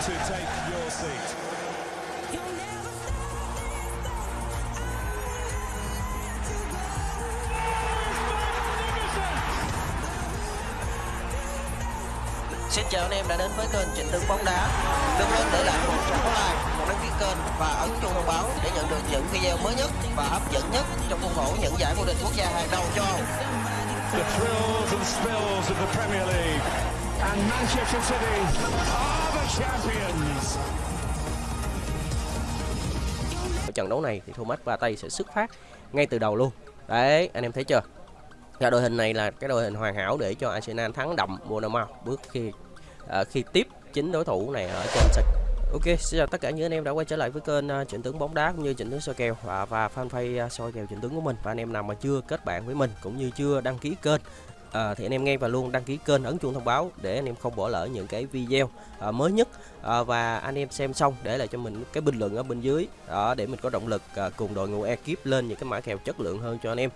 to take your seat. Xin chào anh em đã đến với kênh Trịnh Tướng bóng đá. Đừng quên để lại một trang like, một đăng ký kênh và ấn chuông thông báo để nhận được những video mới nhất và hấp dẫn nhất trong khuôn khổ những giải vô địch quốc gia hàng đầu châu Âu. The thrills and spills of the Premier League. And Manchester City are. Ở trận đấu này thì Thomas Partey sẽ xuất phát ngay từ đầu luôn. Đấy anh em thấy chưa? Và đội hình này là cái đội hình hoàn hảo để cho Arsenal thắng đậm Bournemouth bước khi à, khi tiếp chính đối thủ này ở trên sân. Ok, xin chào tất cả những anh em đã quay trở lại với kênh uh, Trịnh Tướng bóng đá cũng như Trịnh Tướng soi kèo. Và và fanpage uh, soi kèo Trịnh Tướng của mình. Và anh em nào mà chưa kết bạn với mình cũng như chưa đăng ký kênh à, thì anh em ngay và luôn đăng ký kênh ấn chuông thông báo để anh em không bỏ lỡ những cái video à, mới nhất à, và anh em xem xong để lại cho mình cái bình luận ở bên dưới đó để mình có động lực à, cùng đội ngũ ekip lên những cái mã kèo chất lượng hơn cho anh em.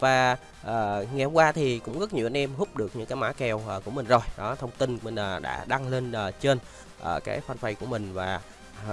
Và à, ngày hôm qua thì cũng rất nhiều anh em hút được những cái mã kèo à, của mình rồi. Đó thông tin mình à, đã đăng lên à, trên à, cái fanpage của mình và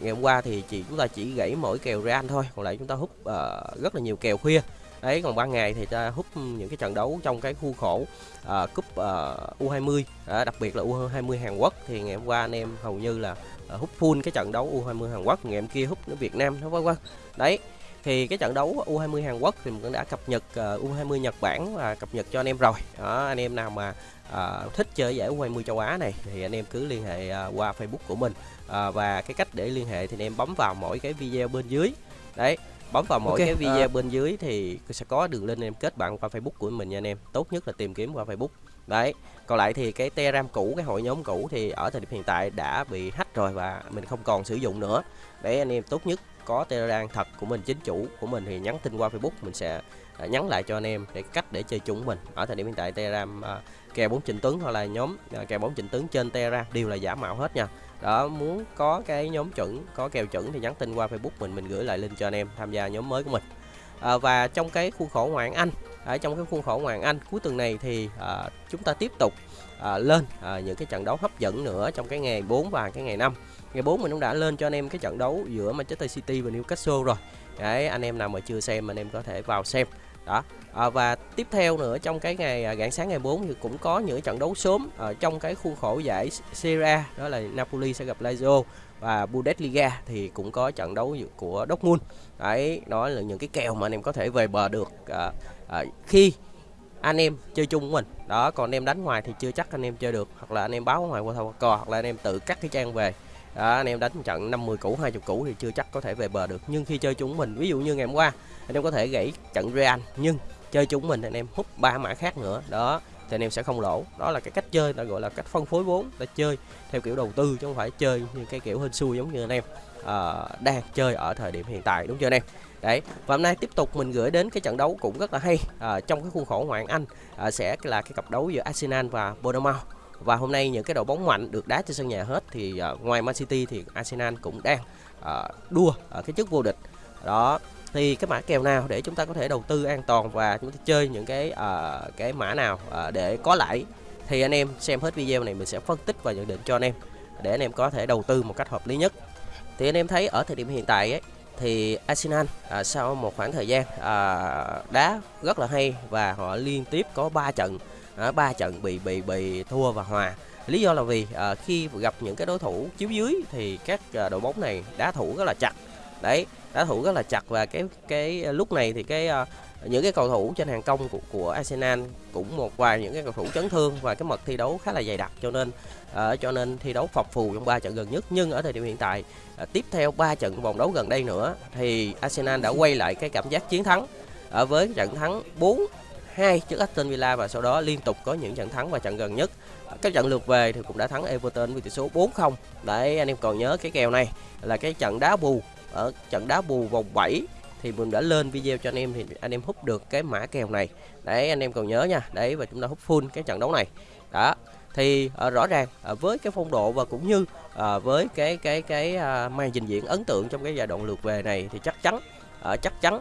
ngày hôm qua thì chỉ chúng ta chỉ gãy mỗi kèo Real thôi còn lại chúng ta hút uh, rất là nhiều kèo khuya đấy còn ban ngày thì ta hút những cái trận đấu trong cái khu khổ uh, cúp uh, U20 uh, đặc biệt là U20 Hàn Quốc thì ngày hôm qua anh em hầu như là uh, hút full cái trận đấu U20 Hàn Quốc ngày hôm kia hút nó Việt Nam nó vân vân. Đấy thì cái trận đấu U20 Hàn Quốc thì mình cũng đã cập nhật à, uh, U20 Nhật Bản và cập nhật cho anh em rồi. Đó anh em nào mà uh, thích chơi giải U20 châu Á này thì anh em cứ liên hệ uh, qua Facebook của mình. Uh, và cái cách để liên hệ thì anh em bấm vào mỗi cái video bên dưới. Đấy bấm vào mỗi Ok, cái video à. bên dưới thì sẽ có đường link em kết bạn qua Facebook của mình nha anh em. Tốt nhất là tìm kiếm qua Facebook. Đấy còn lại thì cái telegram cũ cái hội nhóm cũ thì ở thời điểm hiện tại đã bị hack rồi và mình không còn sử dụng nữa. Để anh em tốt nhất có telegram thật của mình chính chủ của mình thì nhắn tin qua facebook mình sẽ à, nhắn lại cho anh em để cách để chơi chung của mình. Ở thời điểm hiện tại telegram à, kèo bốn trịnh tướng hoặc là nhóm à, kèo bốn trịnh tướng trên Terra đều là giả mạo hết nha. Đó muốn có cái nhóm chuẩn có kèo chuẩn thì nhắn tin qua facebook mình mình gửi lại link cho anh em tham gia nhóm mới của mình. À, và trong cái khuôn khổ ngoại anh ở trong cái khuôn khổ ngoại anh cuối tuần này thì à, chúng ta tiếp tục à, lên à, những cái trận đấu hấp dẫn nữa trong cái ngày 4 và cái ngày 5 ngày 4 mình cũng đã lên cho anh em cái trận đấu giữa Manchester City và Newcastle rồi. Đấy anh em nào mà chưa xem anh em có thể vào xem đó. À, và tiếp theo nữa trong cái ngày à, rạng sáng ngày 4 thì cũng có những trận đấu sớm ở trong cái khuôn khổ giải Serie A đó là Napoli sẽ gặp Lazio và Bundesliga thì cũng có trận đấu của Dortmund. Đấy đó là những cái kèo mà anh em có thể về bờ được à, à, khi anh em chơi chung của mình. Đó còn anh em đánh ngoài thì chưa chắc anh em chơi được hoặc là anh em báo ngoài qua thầu cò hoặc là anh em tự cắt cái trang về đó, anh em đánh trận 50 củ 20 củ thì chưa chắc có thể về bờ được. Nhưng khi chơi chúng mình ví dụ như ngày hôm qua anh em có thể gãy trận Real nhưng chơi chúng mình anh em hút ba mã khác nữa. Đó thì anh em sẽ không lỗ. Đó là cái cách chơi ta gọi là cách phân phối vốn ta chơi theo kiểu đầu tư chứ không phải chơi như cái kiểu hên xui giống như anh em à, đang chơi ở thời điểm hiện tại đúng chưa anh em? Đấy và hôm nay tiếp tục mình gửi đến cái trận đấu cũng rất là hay à, trong cái khuôn khổ ngoại hạng Anh à, sẽ là cái cặp đấu giữa Arsenal và Bournemouth và hôm nay những cái đội bóng mạnh được đá trên sân nhà hết thì uh, ngoài Man City thì Arsenal cũng đang uh, đua ở cái chức vô địch. Đó thì cái mã kèo nào để chúng ta có thể đầu tư an toàn và chúng ta chơi những cái uh, cái mã nào uh, để có lãi thì anh em xem hết video này mình sẽ phân tích và nhận định cho anh em để anh em có thể đầu tư một cách hợp lý nhất. Thì anh em thấy ở thời điểm hiện tại ấy, thì Arsenal à, sau một khoảng thời gian à, đá rất là hay và họ liên tiếp có 3 trận Ờ, ba 3 trận bị bị bị thua và hòa. Lý do là vì à, khi gặp những cái đối thủ chiếu dưới thì các à, đội bóng này đá thủ rất là chặt. Đấy đá thủ rất là chặt và cái cái lúc này thì cái à, những cái cầu thủ trên hàng công của, của Arsenal cũng một vài những cái cầu thủ chấn thương và cái mật thi đấu khá là dày đặc cho nên à, cho nên thi đấu phập phù trong ba trận gần nhất. Nhưng ở thời điểm hiện tại à, tiếp theo 3 trận vòng đấu gần đây nữa thì Arsenal đã quay lại cái cảm giác chiến thắng ở với trận thắng 4 2 trước Aston Villa và sau đó liên tục có những trận thắng và trận gần nhất. Các trận lượt về thì cũng đã thắng Everton với tỷ số 4-0 đấy anh em còn nhớ cái kèo này là cái trận đá bù. Ở trận đá bù vòng 7 thì mình đã lên video cho anh em thì anh em hút được cái mã kèo này. Đấy anh em còn nhớ nha. Đấy và chúng ta hút full cái trận đấu này. Đó thì uh, rõ ràng uh, với cái phong độ và cũng như uh, với cái cái cái uh, màn trình diễn ấn tượng trong cái giai đoạn lượt về này thì chắc chắn uh, chắc chắn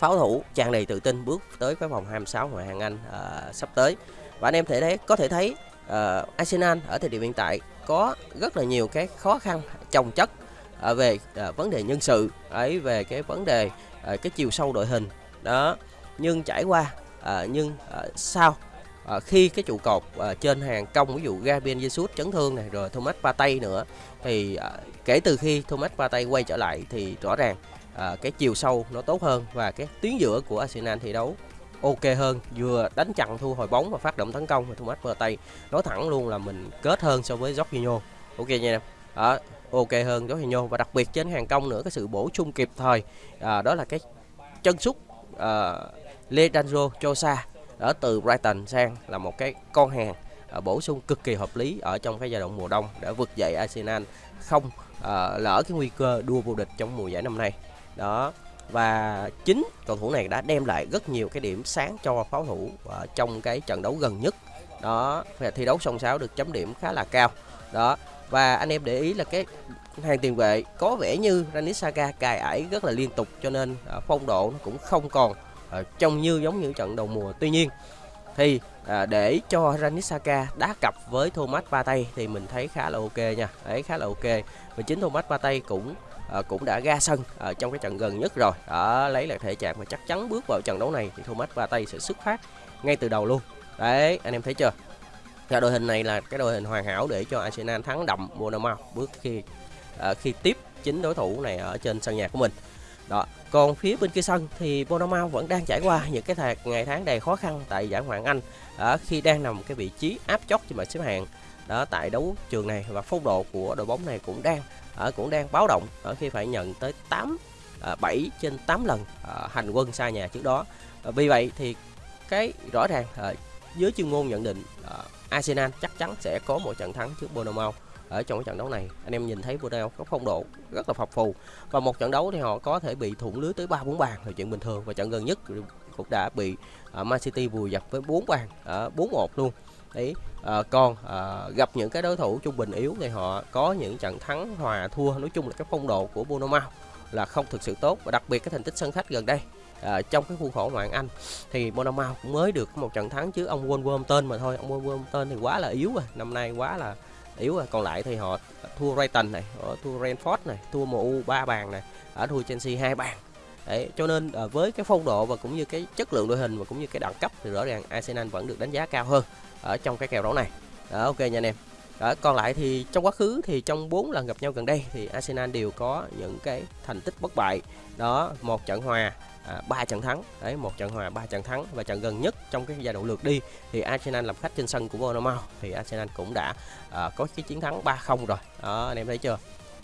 pháo thủ tràn đầy tự tin bước tới cái vòng 26 ngoại hạng Anh uh, sắp tới. Và anh em thể thấy có thể thấy uh, Arsenal ở thời điểm hiện tại có rất là nhiều cái khó khăn chồng chất uh, về uh, vấn đề nhân sự ấy về cái vấn đề uh, cái chiều sâu đội hình. Đó nhưng trải qua uh, nhưng uh, sau à, khi cái trụ cột à, trên hàng công ví dụ Gabriel Jesus chấn thương này rồi Thomas Partey nữa thì à, kể từ khi Thomas Partey quay trở lại thì rõ ràng à, cái chiều sâu nó tốt hơn và cái tuyến giữa của Arsenal thi đấu ok hơn vừa đánh chặn thu hồi bóng và phát động tấn công và Thomas Partey nói thẳng luôn là mình kết hơn so với Jorginho. Ok nha em. À, ok hơn Jorginho và đặc biệt trên hàng công nữa cái sự bổ sung kịp thời à, đó là cái chân sút à, Leandro Chosa ở từ Brighton sang là một cái con hàng à, bổ sung cực kỳ hợp lý ở trong cái giai đoạn mùa đông để vực dậy Arsenal không à, lỡ cái nguy cơ đua vô địch trong mùa giải năm nay. Đó và chính cầu thủ này đã đem lại rất nhiều cái điểm sáng cho pháo thủ ở trong cái trận đấu gần nhất. Đó và thi đấu song sáo được chấm điểm khá là cao. Đó và anh em để ý là cái hàng tiền vệ có vẻ như Granit Xhaka cài ải rất là liên tục cho nên à, phong độ nó cũng không còn uh, trông như giống như trận đầu mùa. Tuy nhiên thì à, để cho Ranisaka đá cặp với Thomas Partey thì mình thấy khá là ok nha. Đấy khá là ok. Và chính Thomas Partey cũng à, cũng đã ra sân ở trong cái trận gần nhất rồi. Đó lấy lại thể trạng và chắc chắn bước vào trận đấu này thì Thomas Partey sẽ xuất phát ngay từ đầu luôn. Đấy anh em thấy chưa? Và đội hình này là cái đội hình hoàn hảo để cho Arsenal thắng đậm Bournemouth bước khi à, khi tiếp chính đối thủ này ở trên sân nhà của mình đó, còn phía bên kia sân thì Bournemouth vẫn đang trải qua những cái thạc, ngày tháng đầy khó khăn tại giải Ngoại hạng Anh ở khi đang nằm cái vị trí áp chót trên bảng xếp hạng. Đó, tại đấu trường này và phong độ của đội bóng này cũng đang ở cũng đang báo động ở khi phải nhận tới 8 7 trên 8 lần hành quân xa nhà trước đó. Vì vậy thì cái rõ ràng dưới chuyên môn nhận định Arsenal chắc chắn sẽ có một trận thắng trước Bournemouth ở trong cái trận đấu này. Anh em nhìn thấy Bournemouth có phong độ rất là phập phù. Và một trận đấu thì họ có thể bị thủng lưới tới ba bốn bàn là chuyện bình thường. Và trận gần nhất cũng đã bị uh, Man City vùi dập với bốn bàn ở bốn một luôn. Đấy à, còn à, gặp những cái đối thủ trung bình yếu thì họ có những trận thắng hòa thua. Nói chung là cái phong độ của Bournemouth là không thực sự tốt. Và đặc biệt cái thành tích sân khách gần đây à, trong cái khuôn khổ ngoại Anh thì Bournemouth cũng mới được một trận thắng chứ ông Wolverhampton mà thôi. Ông Wolverhampton thì quá là yếu rồi. Năm nay quá là yếu rồi còn lại thì họ thua Brighton này họ thua Renford này thua MU ba bàn này ở thua Chelsea hai bàn. Đấy, cho nên à, với cái phong độ và cũng như cái chất lượng đội hình và cũng như cái đẳng cấp thì rõ ràng Arsenal vẫn được đánh giá cao hơn ở trong cái kèo đấu này. Đó, ok nha anh em. Đó, còn lại thì trong quá khứ thì trong 4 lần gặp nhau gần đây thì Arsenal đều có những cái thành tích bất bại. Đó một trận hòa À, ba 3 trận thắng. Đấy một trận hòa ba trận thắng. Và trận gần nhất trong cái giai đoạn lượt đi thì Arsenal làm khách trên sân của Bournemouth. Thì Arsenal cũng đã uh, có cái chiến thắng 3-0 rồi. Đó anh em thấy chưa?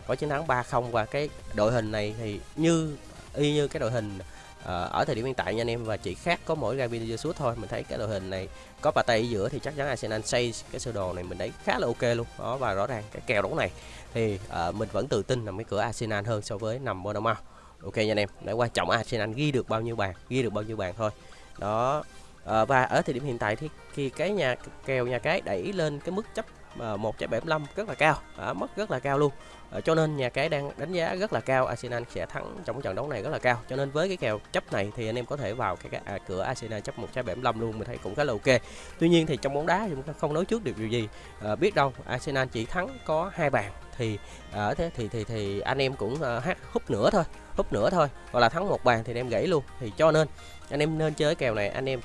Có chiến thắng 3-0 và cái đội hình này thì như y như cái đội hình uh, ở thời điểm hiện tại nha anh em. Và chỉ khác có mỗi Gabriel Jesus thôi. Mình thấy cái đội hình này có bà tay ở giữa thì chắc chắn Arsenal xây cái sơ đồ này mình thấy khá là ok luôn. Đó và rõ ràng cái kèo đấu này thì uh, mình vẫn tự tin nằm cái cửa Arsenal hơn so với nằm Bournemouth ok nha anh em để quan trọng Arsenal ghi được bao nhiêu bàn ghi được bao nhiêu bàn thôi. Đó à, và ở thời điểm hiện tại thì khi cái nhà kèo nhà cái đẩy lên cái mức chấp Ờ, 1.75 rất là cao à, mất rất là cao luôn. À, cho nên nhà cái đang đánh giá rất là cao Arsenal sẽ thắng trong trận đấu này rất là cao. Cho nên với cái kèo chấp này thì anh em có thể vào cái, cái à, cửa Arsenal chấp 1.75 luôn mình thấy cũng khá là ok. Tuy nhiên thì trong bóng đá chúng ta không nói trước được điều gì. À, biết đâu Arsenal chỉ thắng có hai bàn thì ở thế thì thì thì anh em cũng uh, hát húp nữa thôi húp nữa thôi. Hoặc là thắng một bàn thì anh em gãy luôn. Thì cho nên anh em nên chơi kèo này anh em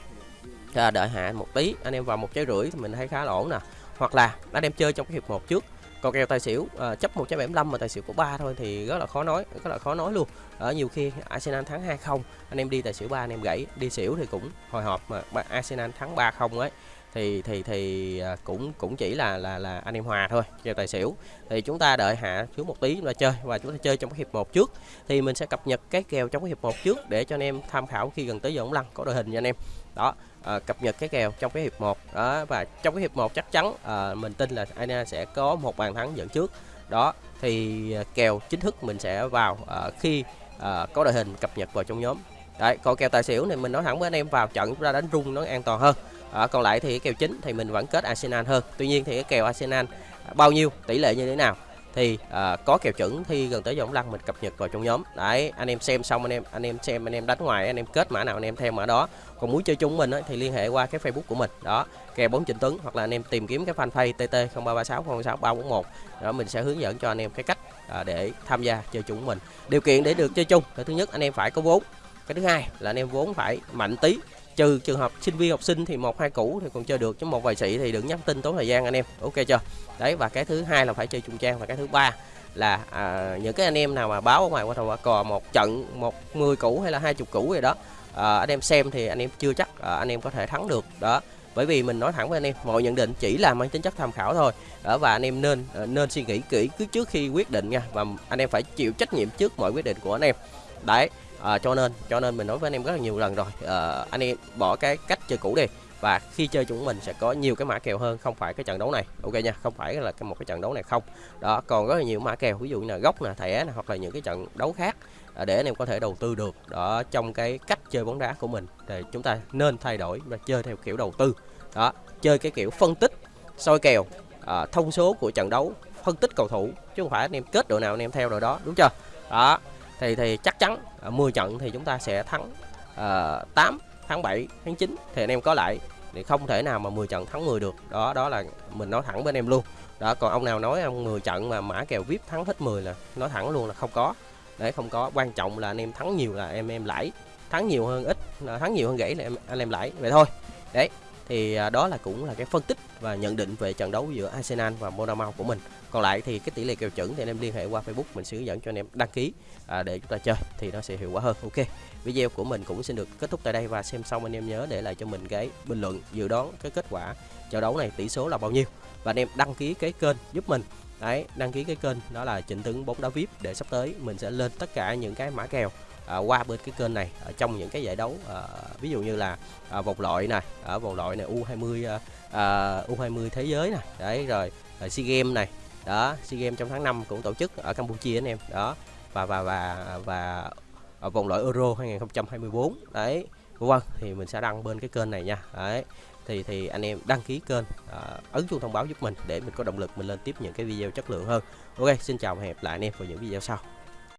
à, đợi hạ một tí anh em vào một trái rưỡi thì mình thấy khá là ổn nè hoặc là anh em chơi trong cái hiệp một trước. Còn kèo tài xỉu à, chấp 175 mà tài xỉu có 3 thôi thì rất là khó nói rất là khó nói luôn. Ở nhiều khi Arsenal thắng 2-0 anh em đi tài xỉu 3 anh em gãy. Đi xỉu thì cũng hồi hộp mà Arsenal thắng 3-0 ấy. Thì thì thì ờ, cũng cũng chỉ là là là anh em hòa thôi kèo tài xỉu. Thì chúng ta đợi hạ xuống một tí chúng ta chơi và chúng ta chơi trong cái hiệp một trước. Thì mình sẽ cập nhật cái kèo trong cái hiệp một trước để cho anh em tham khảo khi gần tới giờ ống lăn. Có đội hình nha anh em đó à, cập nhật cái kèo trong cái hiệp 1 đó và trong cái hiệp 1 chắc chắn à, mình tin là Arsenal sẽ có một bàn thắng dẫn trước. Đó thì ờ, kèo chính thức mình sẽ vào à, khi à, có đội hình cập nhật vào trong nhóm. Đấy còn kèo tài xỉu này mình nói thẳng với anh em vào trận ra đánh rung nó an toàn hơn. À, còn lại thì cái kèo chính thì mình vẫn kết Arsenal hơn. Tuy nhiên thì cái kèo Arsenal bao nhiêu tỷ lệ như thế nào thì à, có kèo chuẩn thi gần tới vòng lăn mình cập nhật vào trong nhóm. Đấy anh em xem xong anh em anh em xem anh em đánh ngoài anh em kết mã nào anh em theo mã đó. Còn muốn chơi chung mình ấy, thì liên hệ qua cái facebook của mình. Đó kèo bóng trịnh tuấn hoặc là anh em tìm kiếm cái fanpage tt 0336 06 341 đó mình sẽ hướng dẫn cho anh em cái cách à, để tham gia chơi chung mình. Điều kiện để được chơi chung cái thứ nhất anh em phải có vốn. Cái thứ hai là anh em vốn phải mạnh tí trừ trường hợp sinh viên học sinh thì một hai cũ thì còn chơi được chứ một vài sĩ thì đừng nhắn tin tốn thời gian anh em. Ok chưa? Đấy và cái thứ hai là phải chơi chung trang. Và cái thứ ba là à, những cái anh em nào mà báo ở ngoài qua thầu cò một trận một mười cũ hay là hai chục cũ gì đó à, anh em xem thì anh em chưa chắc à, anh em có thể thắng được. Đó bởi vì mình nói thẳng với anh em mọi nhận định chỉ là mang tính chất tham khảo thôi. Đó và anh em nên ờ, nên suy nghĩ kỹ cứ trước khi quyết định nha. Và anh em phải chịu trách nhiệm trước mọi quyết định của anh em. Đấy à, cho nên cho nên mình nói với anh em rất là nhiều lần rồi. À, anh em bỏ cái cách chơi cũ đi. Và khi chơi chúng mình sẽ có nhiều cái mã kèo hơn không phải cái trận đấu này. Ok nha không phải là cái một cái trận đấu này không. Đó còn rất là nhiều mã kèo ví dụ như là gốc nè thẻ nè hoặc là những cái trận đấu khác à, để anh em có thể đầu tư được. Đó trong cái cách chơi bóng đá của mình thì chúng ta nên thay đổi và chơi theo kiểu đầu tư. Đó chơi cái kiểu phân tích soi kèo à, thông số của trận đấu phân tích cầu thủ chứ không phải anh em kết đội nào anh em theo đội đó đúng chưa? Đó thì thì chắc chắn à, 10 trận thì chúng ta sẽ thắng uh, 8 tháng 7 tháng 9 thì anh em có lại thì không thể nào mà 10 trận thắng 10 được. Đó đó là mình nói thẳng bên em luôn. Đó còn ông nào nói ông 10 trận mà mã kèo vip thắng hết 10 là nói thẳng luôn là không có. Đấy không có. Quan trọng là anh em thắng nhiều là em em lãi. Thắng nhiều hơn ít à, thắng nhiều hơn gãy là em anh em lãi. Vậy thôi. Đấy thì à, đó là cũng là cái phân tích và nhận định về trận đấu giữa Arsenal và Bournemouth của mình còn lại thì cái tỷ lệ kèo chuẩn thì anh em liên hệ qua Facebook mình sẽ hướng dẫn cho anh em đăng ký à, để chúng ta chơi thì nó sẽ hiệu quả hơn. Ok video của mình cũng xin được kết thúc tại đây và xem xong anh em nhớ để lại cho mình cái bình luận dự đoán cái kết quả trận đấu này tỷ số là bao nhiêu. Và anh em đăng ký cái kênh giúp mình. Đấy đăng ký cái kênh đó là chỉnh tướng bóng đá vip để sắp tới mình sẽ lên tất cả những cái mã kèo à, qua bên cái kênh này ở trong những cái giải đấu à, ví dụ như là à, vòng loại này ở vòng loại này U20 à, à, U20 thế giới này. Đấy rồi à, SEA Games này đó SEA Games trong tháng 5 cũng tổ chức ở Campuchia anh em. Đó và và và và ở vòng loại Euro 2024 đấy vâng thì mình sẽ đăng bên cái kênh này nha. Đấy thì thì anh em đăng ký kênh à, ấn chuông thông báo giúp mình để mình có động lực mình lên tiếp những cái video chất lượng hơn. Ok xin chào và hẹn gặp lại anh em vào những video sau.